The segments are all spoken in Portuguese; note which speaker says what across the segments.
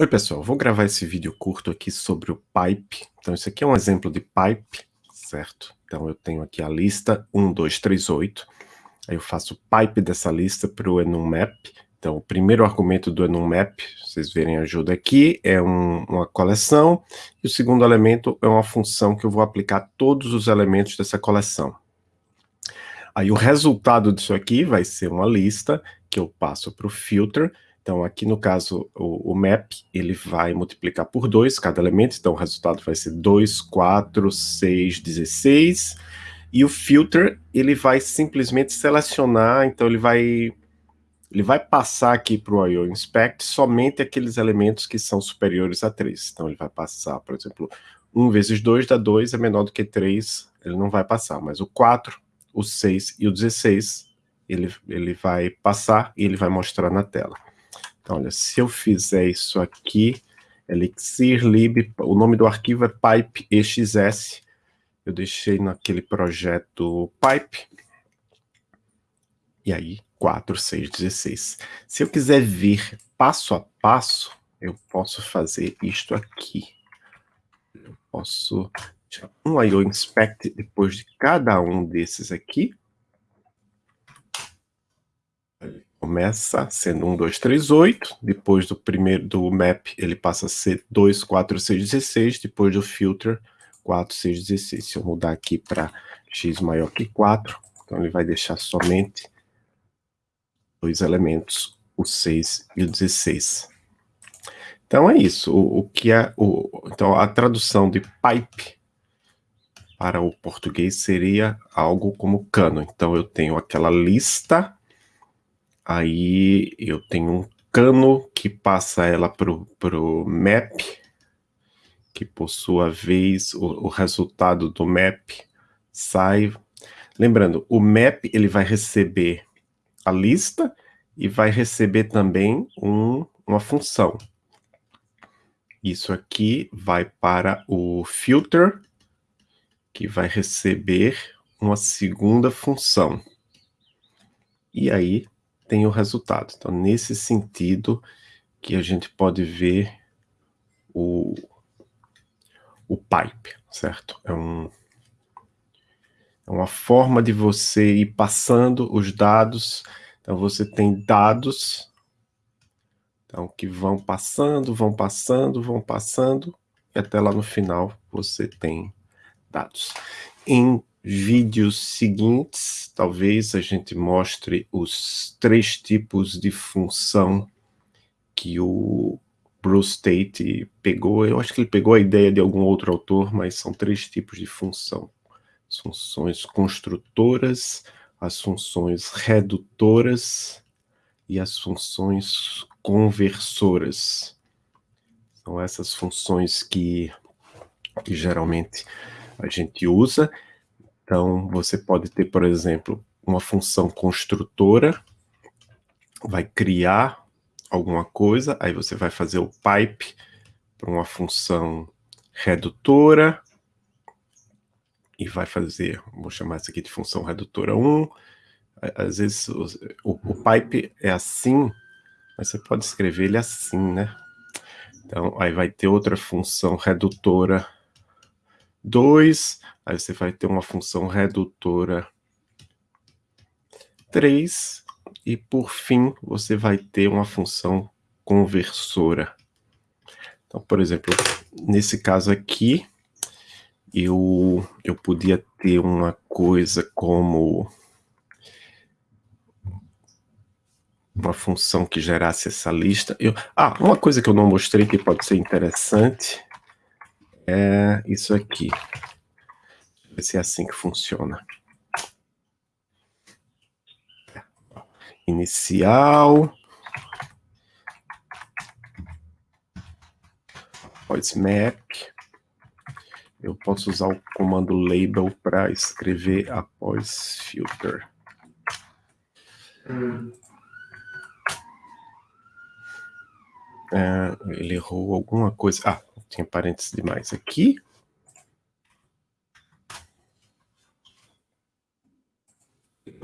Speaker 1: Oi pessoal, vou gravar esse vídeo curto aqui sobre o pipe. Então isso aqui é um exemplo de pipe, certo? Então eu tenho aqui a lista 1, 2, 3, 8. Aí eu faço pipe dessa lista para o enum_map. Então o primeiro argumento do enum_map, vocês verem ajuda aqui, é um, uma coleção. E o segundo elemento é uma função que eu vou aplicar a todos os elementos dessa coleção. Aí o resultado disso aqui vai ser uma lista que eu passo para o filter, então, aqui no caso, o, o, map, ele vai multiplicar por 2 cada elemento, então o resultado vai ser 2, 4, 6, 16. E o filter, ele vai simplesmente selecionar, então ele vai, ele vai passar aqui para o IO Inspect somente aqueles elementos que são superiores a 3. Então ele vai passar, por exemplo, 1 vezes 2 dá 2, é menor do que 3, ele não vai passar. Mas o 4, o 6 e o 16, ele, ele vai passar e ele vai mostrar na tela. Então, olha, se eu fizer isso aqui, elixir lib, o nome do arquivo é pipe exs, eu deixei naquele projeto pipe, e aí 4, 6, 16. Se eu quiser ver passo a passo, eu posso fazer isto aqui. Eu posso um IO inspect depois de cada um desses aqui. Começa sendo 1, 2, 3, 8, depois do primeiro do map ele passa a ser 2, 4, 6, 16, depois do filter 4, 6, 16. Se eu mudar aqui para x maior que 4, então ele vai deixar somente dois elementos, o 6 e o 16. Então é isso, o, o que é o então a tradução de pipe para o português seria algo como cano. Então eu tenho aquela lista Aí eu tenho um cano que passa ela pro, pro map, que por sua vez o, o resultado do map sai. Lembrando, o map ele vai receber a lista e vai receber também um, uma função. Isso aqui vai para o filter, que vai receber uma segunda função. E aí tem o resultado. Então, nesse sentido que a gente pode ver o, o pipe, certo? É, um, é uma forma de você ir passando os dados. Então, você tem dados então, que vão passando, vão passando, vão passando, e até lá no final você tem dados. Em vídeos seguintes, talvez a gente mostre os três tipos de função que o Bruce Tate pegou. Eu acho que ele pegou a ideia de algum outro autor, mas são três tipos de função. As funções construtoras, as funções redutoras e as funções conversoras. São essas funções que, que geralmente a gente usa então, você pode ter, por exemplo, uma função construtora, vai criar alguma coisa, aí você vai fazer o pipe para uma função redutora, e vai fazer, vou chamar isso aqui de função redutora 1, às vezes o, o, pipe é assim, mas você pode escrever ele assim, né? Então, aí vai ter outra função redutora 2, aí você vai ter uma função redutora 3, e por fim você vai ter uma função conversora. Então, por exemplo, nesse caso aqui, eu, eu podia ter uma coisa como uma função que gerasse essa lista. Eu, ah, uma coisa que eu não mostrei que pode ser interessante é isso aqui. Vai ser assim que funciona. Inicial. Após map. Eu posso usar o comando label para escrever após filter. Hum. É, ele errou alguma coisa. Ah, tinha parênteses demais aqui.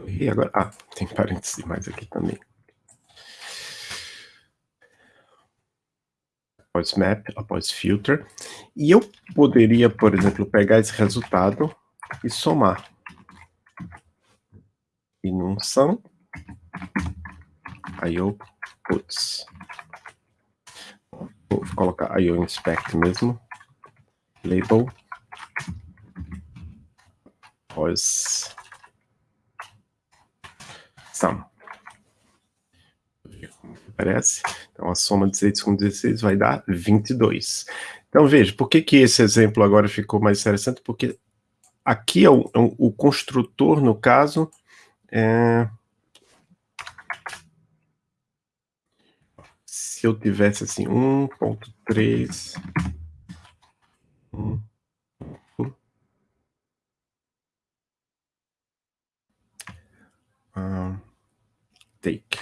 Speaker 1: E agora, ah, tem parênteses demais aqui também. após map, após filter, e eu poderia, por exemplo, pegar esse resultado e somar. E num sum, aí eu, vou colocar aí eu inspect mesmo, label, após sum. Parece? Então, a soma de 16 com 16 vai dar 22. Então, veja, por que, que esse exemplo agora ficou mais interessante? Porque aqui é o, é o construtor, no caso, é... se eu tivesse assim, 1.3... Uh, take.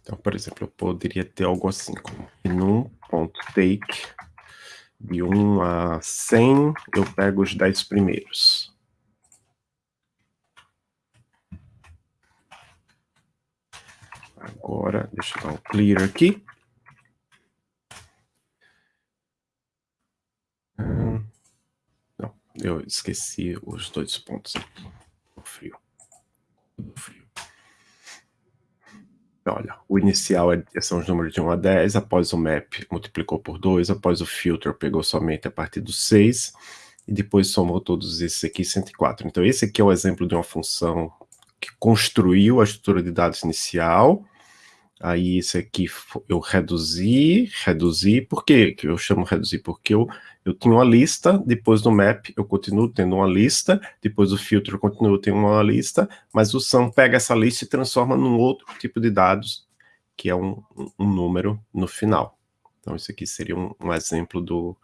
Speaker 1: Então, por exemplo, eu poderia ter algo assim, como num ponto take de 1 a 100, eu pego os 10 primeiros. Agora, deixa eu dar um clear aqui. Hum, não, eu esqueci os dois pontos aqui. Frio. Frio. Olha, o inicial é, são os números de 1 a 10, após o map multiplicou por 2, após o filter pegou somente a partir do 6, e depois somou todos esses aqui 104. Então esse aqui é o exemplo de uma função que construiu a estrutura de dados inicial, Aí esse aqui eu reduzi, reduzi, por quê eu chamo reduzir? Porque eu, eu tinha uma lista, depois do map eu continuo tendo uma lista, depois do filtro eu continuo tendo uma lista, mas o sum pega essa lista e transforma num outro tipo de dados, que é um, um número no final. Então isso aqui seria um, um exemplo do,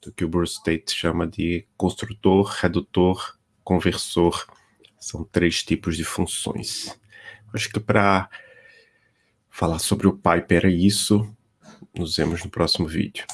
Speaker 1: do que o Bruce Tate chama de construtor, redutor, conversor. São três tipos de funções. Acho que para falar sobre o Piper é isso. Nos vemos no próximo vídeo.